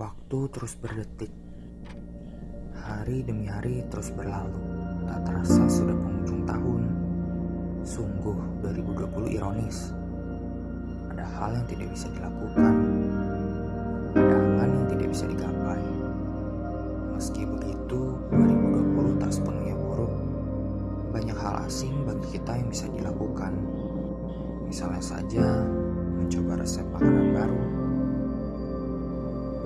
Waktu terus berdetik. Hari demi hari terus berlalu. Tak terasa sudah penghujung tahun. Sungguh 2020 ironis. Ada hal yang tidak bisa dilakukan. Ada angan yang tidak bisa digapai. Meski begitu, 2020 tak sepenuhnya buruk. Banyak hal asing bagi kita yang bisa dilakukan. Misalnya saja, mencoba resep makanan baru,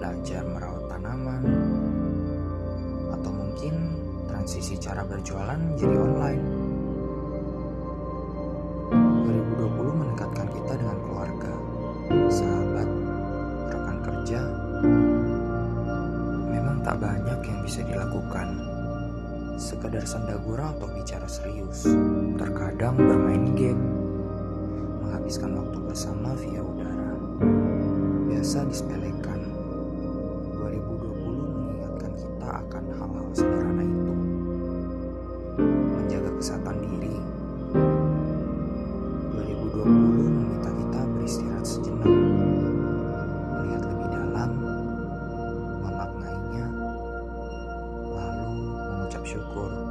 belajar merawat tanaman, atau mungkin transisi cara berjualan menjadi online. 2020 mendekatkan kita dengan keluarga, sahabat, rekan kerja. Memang tak banyak yang bisa dilakukan. Sekedar sendagura atau bicara serius. Terkadang bermain game, menghabiskan waktu bersama via udara. Biasa disepelekan, machucou.